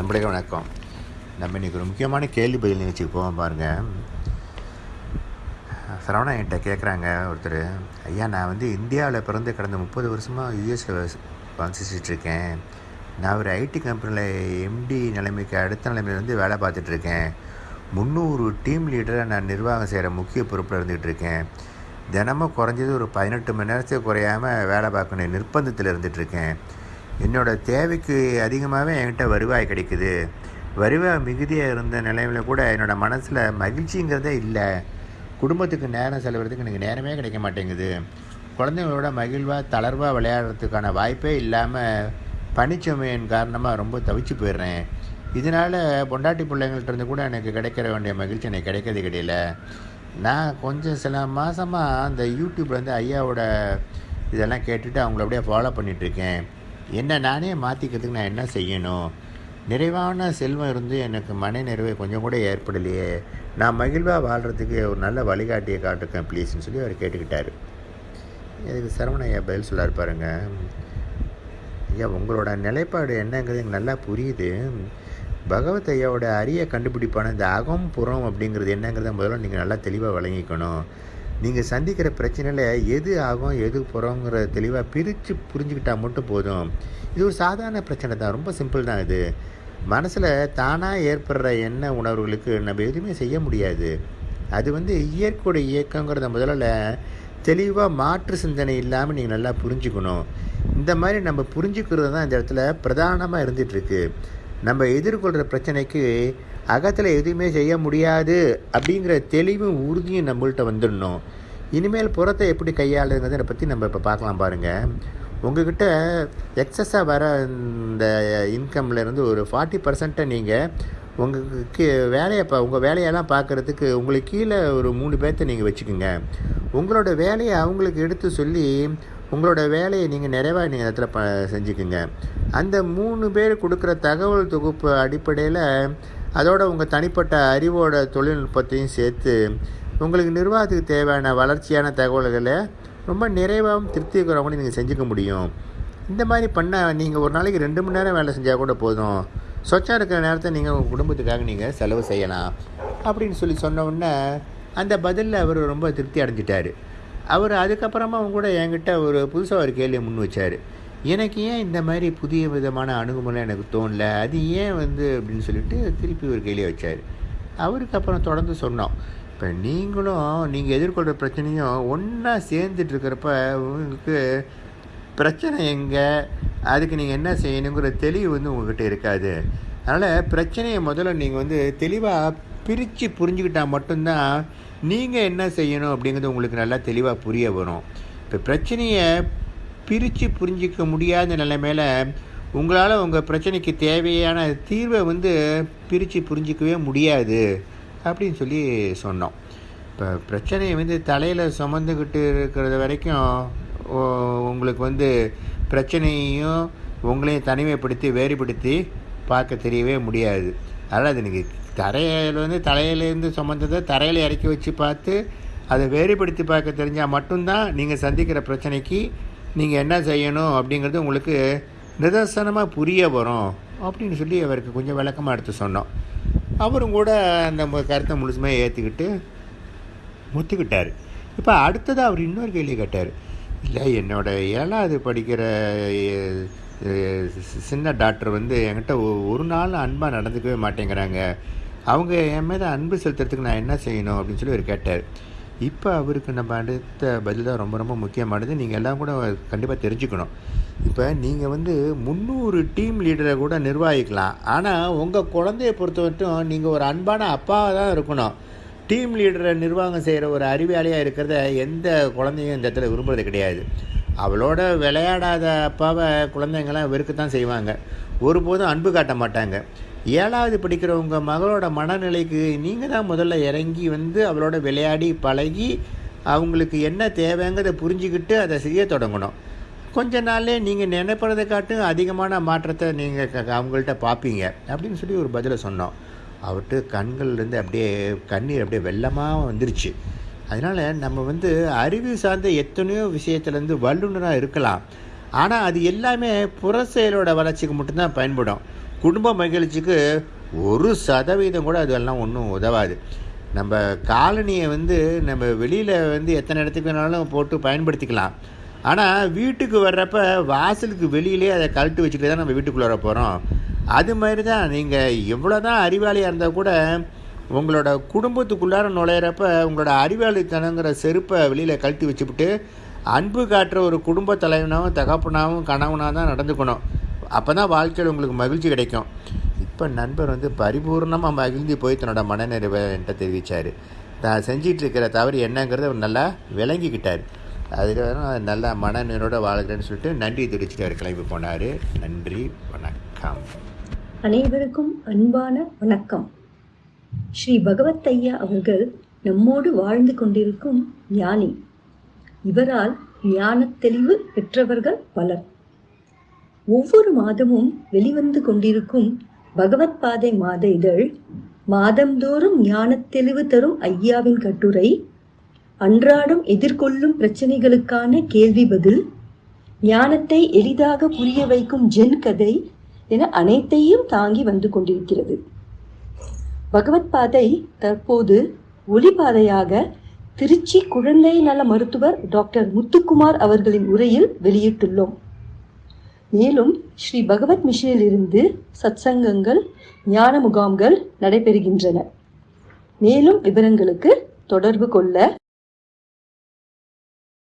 அன்புடைய வணக்கம். நம்ம இன்றைக்கி ஒரு முக்கியமான கேள்வி பதில் நிகழ்ச்சிக்கு போவோம் பாருங்கள் சரவணா என்கிட்ட கேட்குறாங்க ஒருத்தர். ஐயா நான் வந்து இந்தியாவில் பிறந்து கடந்த முப்பது வருஷமாக யூஎஸில் வசிச்சிட்ருக்கேன். நான் ஒரு ஐடி கம்பெனியில் எம்டி நிலைமைக்கு அடுத்த நிலைமையில வேலை பார்த்துட்ருக்கேன். முந்நூறு டீம் லீடரை நான் நிர்வாகம் செய்கிற முக்கிய பொறுப்பில் இருந்துகிட்டு இருக்கேன் தினமும் குறைஞ்சது ஒரு பதினெட்டு மணி நேரத்துக்கு குறையாமல் வேலை பார்க்கணும் நிர்பந்தத்தில் இருந்துகிட்ருக்கேன் என்னோடய தேவைக்கு அதிகமாகவே என்கிட்ட வருவாய் கிடைக்குது. வருவாய் மிகுதியாக இருந்த நிலைமையில் கூட என்னோடய மனசில் மகிழ்ச்சிங்கிறதே இல்லை. குடும்பத்துக்கு நேரம் செலவிடுறதுக்கு எனக்கு நேரமே கிடைக்க மாட்டேங்குது. குழந்தைங்களோட மகிழ்வாக தளர்வாக விளையாடுறதுக்கான வாய்ப்பே இல்லாமல் பனிச்சுமையின் காரணமாக ரொம்ப தவிச்சு போயிடுறேன். இதனால் பொண்டாட்டி பிள்ளைங்கள்ட்ட இருந்து கூட எனக்கு கிடைக்கிற வேண்டிய மகிழ்ச்சி எனக்கு கிடைக்கிறது கிடையில. நான் கொஞ்சம் சில மாதமாக அந்த யூடியூப்பில் வந்து ஐயாவோட இதெல்லாம் கேட்டுட்டு அவங்கள அப்படியே ஃபாலோ பண்ணிகிட்ருக்கேன் என்னை நானே மாற்றிக்கிறதுக்கு நான் என்ன செய்யணும்? நிறைவான செல்வம் இருந்து எனக்கு மன நிறைவை கொஞ்சம் கூட ஏற்படலையே. நான் மகிழ்வாக வாழ்கிறதுக்கு ஒரு நல்ல வழிகாட்டியை காட்டிருக்கேன் ப்ளீஸ்னு சொல்லி அவர் கேட்டுக்கிட்டார். இதுக்கு சரவணையா பதில் சொல்லார் பாருங்க. ஐயா உங்களோட நிலைப்பாடு என்னங்கிறது எனக்கு நல்லா புரியுது. பகவத் ஐயாவோட அரிய கண்டுபிடிப்பான இந்த அகம் புறம் அப்படிங்கிறது என்னங்கிறத முதல்ல நீங்கள் நல்லா தெளிவாக வழங்கிக்கணும் நீங்கள் சந்திக்கிற பிரச்சனையில் எது ஆகும் எது போகிறோங்கிற தெளிவாக பிரித்து புரிஞ்சுக்கிட்டால் மட்டும் போதும். இது ஒரு சாதாரண பிரச்சனை தான். ரொம்ப சிம்பிள் தான் இது. மனசில் தானாக ஏற்படுற எண்ண உணர்வுகளுக்கு நம்ம எதுவுமே செய்ய முடியாது. அது வந்து இயற்கையோட இயக்கங்கிறத முதல்ல தெளிவாக மாற்று சிந்தனை இல்லாமல் நீங்கள் நல்லா புரிஞ்சுக்கணும். இந்த மாதிரி நம்ம புரிஞ்சுக்கிறது தான் இந்த இடத்துல பிரதானமாக இருந்துகிட்ருக்கு நம்ம எதிர்கொள்கிற பிரச்சனைக்கு அகத்தில் எதுவுமே செய்ய முடியாது அப்படிங்கிற தெளிவும் உறுதியும் நம்மள்கிட்ட வந்துடணும். இனிமேல் புறத்தை எப்படி கையாளுங்கிறத பற்றி நம்ம இப்போ பார்க்கலாம் பாருங்கள் உங்ககிட்ட எக்ஸஸாக வர இந்த இன்கம்லேருந்து ஒரு ஃபார்ட்டி பர்சன்ட்டை நீங்கள் உங்களுக்கு வேலையை இப்போ உங்கள் வேலையெல்லாம் பார்க்குறதுக்கு உங்களுக்கு கீழே ஒரு மூணு பேர்த்த நீங்கள் வச்சுக்கோங்க. உங்களோட வேலையை அவங்களுக்கு எடுத்து சொல்லி உங்களோட வேலையை நீங்கள் நிறைவாக நீங்கள் இடத்துல ப செஞ்சுக்குங்க. அந்த மூணு பேர் கொடுக்குற தகவல் தொகுப்பு அடிப்படையில் அதோட உங்கள் தனிப்பட்ட அறிவோட தொழில்நுட்பத்தையும் சேர்த்து உங்களுக்கு நிர்வாகத்துக்கு தேவையான வளர்ச்சியான தகவல்களை ரொம்ப நிறைவாகவும் திருப்திக்கிறவங்க நீங்கள் செஞ்சுக்க முடியும். இந்த மாதிரி பண்ணால் நீங்கள் ஒரு நாளைக்கு ரெண்டு மணி நேரம் வேலை செஞ்சால் கூட போதும். சொச்சம் இருக்கிற நேரத்தை நீங்கள் உங்கள் குடும்பத்துக்காக நீங்கள் செலவு செய்யலாம். அப்படின்னு சொல்லி சொன்ன உடனே அந்த பதிலில் அவர் ரொம்ப திருப்தி அடைஞ்சிட்டார். அவர் அதுக்கப்புறமா அவங்க கூட என்கிட்ட ஒரு புதுசாக ஒரு கேள்வியை முன் வச்சார். எனக்கு ஏன் இந்த மாதிரி புதிய விதமான அணுகுமுறை எனக்கு தோணல? அது ஏன் வந்து அப்படின்னு சொல்லிட்டு திருப்பி ஒரு கையிலே வச்சார். அவருக்கு அப்புறம் தொடர்ந்து சொன்னோம். இப்போ நீங்களும் நீங்கள் எதிர்கொள்கிற பிரச்சனையும் ஒன்றா சேர்ந்துட்டு இருக்கிறப்ப உங்களுக்கு பிரச்சனை எங்கே? அதுக்கு நீங்கள் என்ன செய்யணுங்கிற தெளிவு வந்து உங்கள்கிட்ட இருக்காது. அதனால் பிரச்சனையை முதல்ல நீங்கள் வந்து தெளிவாக பிரித்து புரிஞ்சுக்கிட்டால் மட்டும்தான் நீங்கள் என்ன செய்யணும் அப்படிங்கிறது உங்களுக்கு நல்லா தெளிவாக புரிய வரும். இப்போ பிரச்சனையை பிரித்து புரிஞ்சிக்க முடியாத நிலைமையில் உங்களால் உங்கள் பிரச்சனைக்கு தேவையான தீர்வை வந்து பிரித்து புரிஞ்சிக்கவே முடியாது அப்படின்னு சொல்லி சொன்னோம். இப்போ பிரச்சனையை வந்து தலையில் சுமந்துக்கிட்டு இருக்கிறது வரைக்கும் உங்களுக்கு வந்து பிரச்சனையும் உங்களையும் தனிமைப்படுத்தி வேறுபடுத்தி பார்க்க தெரியவே முடியாது. அதனால் அது நீங்கள் தரையில் வந்து தலையிலேருந்து சுமந்ததை தரையில் இறக்கி வச்சு பார்த்து அதை வேறுபடுத்தி பார்க்க தெரிஞ்சால் மட்டும்தான் நீங்கள் சந்திக்கிற பிரச்சனைக்கு நீங்கள் என்ன செய்யணும் அப்படிங்கிறது உங்களுக்கு நிதர்சனமாக புரிய வரும் அப்படின்னு சொல்லி அவருக்கு கொஞ்சம் விளக்கமாக எடுத்து சொன்னோம். அவரும் கூட அந்த கருத்தை முழுசுமே ஏற்றுக்கிட்டு ஒத்துக்கிட்டார் இப்போ அடுத்ததாக அவர் இன்னொரு கேள்வி கேட்டார். இல்லை என்னோடய ஏழாவது படிக்கிற சின்ன டாக்டர் வந்து என்கிட்ட ஒரு நாள் அன்பாக நடந்துக்கவே மாட்டேங்கிறாங்க. அவங்க என் மேலே அன்பு செலுத்துறதுக்கு நான் என்ன செய்யணும் அப்படின்னு சொல்லி அவர் கேட்டார். இப்போ அவருக்கு நம்ம அடுத்த பதில் தான் ரொம்ப ரொம்ப முக்கியமானது. நீங்கள் எல்லாம் கூட கண்டிப்பாக தெரிஞ்சுக்கணும். இப்போ நீங்கள் வந்து முந்நூறு டீம் லீடரை கூட நிர்வகிக்கலாம். ஆனால் உங்கள் குழந்தைய பொறுத்த மட்டும் நீங்கள் ஒரு அன்பான அப்பாவாக தான் இருக்கணும். டீம் லீடரை நிர்வாகம் செய்கிற ஒரு அறிவியாளியாக இருக்கிறத எந்த குழந்தையும் இந்த இடத்துல விரும்புறது கிடையாது. அவளோட விளையாடாத அப்பாவை குழந்தைங்களாம் வெறுக்கத்தான் செய்வாங்க. ஒருபோதும் அன்பு காட்ட மாட்டாங்க. ஏழாவது படிக்கிறவங்க மகளோட மனநிலைக்கு நீங்கள் தான் முதல்ல இறங்கி வந்து அவளோட விளையாடி பழகி அவங்களுக்கு என்ன தேவைங்கிறத புரிஞ்சுக்கிட்டு அதை செய்ய தொடங்கணும். கொஞ்ச நாள்லே நீங்கள் நினைப்பதை காட்டும் அதிகமான மாற்றத்தை நீங்கள் அவங்கள்ட்ட பார்ப்பீங்க அப்படின்னு சொல்லி ஒரு பதிலை சொன்னோம். அவர்கிட்ட கண்கள்லேருந்து அப்படியே கண்ணீர் அப்படியே வெள்ளமாக வந்துருச்சு. அதனால் நம்ம வந்து அறிவு சார்ந்த எத்தனையோ விஷயத்துலேருந்து வல்லுநராக இருக்கலாம். ஆனால் அது எல்லாமே புற செயலோட வளர்ச்சிக்கு மட்டும்தான் பயன்படும். குடும்ப மகிழ்ச்சிக்கு ஒரு சதவீதம் கூட அதெல்லாம் ஒன்றும் உதவாது. நம்ம காலனியை வந்து நம்ம வெளியில் வந்து எத்தனை இடத்துக்கு வேணாலும் போட்டு பயன்படுத்திக்கலாம். ஆனால் வீட்டுக்கு வர்றப்ப வாசலுக்கு வெளியிலே அதை கழட்டு வச்சுட்டு தான் நம்ம வீட்டுக்குள்ளே வர போகிறோம் அது மாதிரி தான் நீங்கள் எவ்வளோ தான் அறிவாளியாக இருந்தால் கூட உங்களோட குடும்பத்துக்குள்ளார நுழையிறப்ப உங்களோட அறிவாளித்தனங்கிற செருப்பை வெளியில் கழட்டி வச்சுவிட்டு அன்பு காட்டுற ஒரு குடும்ப தலைவனாகவும் தகப்பனாகவும் கணவனாக தான் நடந்துக்கணும். அப்போ தான் வாழ்க்கையில் உங்களுக்கு மகிழ்ச்சி கிடைக்கும். இப்போ நண்பர் வந்து பரிபூர்ணமாக மகிழ்ந்து போய் தன்னோட மனநிறைவை என்கிட்ட தெரிவித்தார் தான் செஞ்சிகிட்டு இருக்கிற தவறு என்னங்கிறத அவர் நல்லா விளங்கிக்கிட்டார். அதுக்கு நல்லா மனநிறைவோட வாழ்கிறேன்னு சொல்லிட்டு நன்றி தெரிவிச்சுட்டு கிளம்பி போனார். நன்றி வணக்கம். அனைவருக்கும் அன்பான வணக்கம். ஸ்ரீ பகவத் ஐயா அவர்கள் நம்மோடு வாழ்ந்து கொண்டிருக்கும் ஞானி. இவரால் ஞானத் தெளிவு பெற்றவர்கள் பலர். ஒவ்வொரு மாதமும் வெளிவந்து கொண்டிருக்கும் பகவத் பாதை மாத இதழ் மாதந்தோறும் ஞானத் தெளிவு தரும் ஐயாவின் கட்டுரை அன்றாடம் எதிர்கொள்ளும் பிரச்சனைகளுக்கான கேள்வி பதில் ஞானத்தை எளிதாக புரிய வைக்கும் ஜென் கதை என அனைத்தையும் தாங்கி வந்து கொண்டிருக்கிறது. பகவத் பாதை தற்போது ஒளிபாதையாக திருச்சி குழந்தை நல மருத்துவர் டாக்டர் முத்துக்குமார் அவர்களின் உரையில் வெளியிட்டுள்ளோம். மேலும் ஸ்ரீ பகவத் மிஷனில் இருந்து சத்சங்கங்கள் ஞான முகாம்கள் நடைபெறுகின்றன. மேலும் விவரங்களுக்கு தொடர்பு கொள்ள